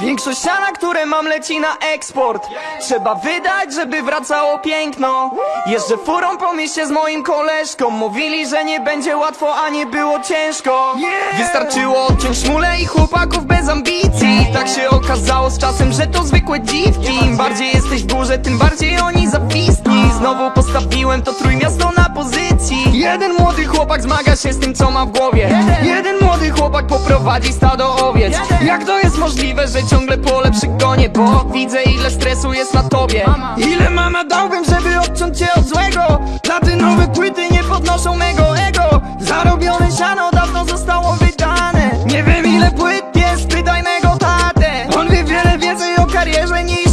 Większość siana, które mam leci na eksport. Trzeba wydać, żeby wracało piękno. Jeżdżę furą po mieście z moim koleżką. Mówili, że nie będzie łatwo, a nie było ciężko. Wystarczyło odciąć szmulę i chłopaków bez ambicji. Tak się okazało z czasem, że to zwykłe dziwki. Im bardziej jesteś w górze, tym bardziej oni zawisni Znowu postawiłem to pozycji Jeden młody chłopak zmaga się z tym co ma w głowie. Jeden, Jeden młody chłopak poprowadzi stado owiec. Jeden. Jak to jest możliwe, że ciągle pole przy Bo widzę ile stresu jest na tobie. Mama. Ile mama dałbym, żeby odciąć cię od złego? Platynowe płyty nie podnoszą mego ego. Zarobione siano dawno zostało wydane. Nie wiem ile płyt jest, pytaj mego tatę. On wie wiele więcej o karierze niż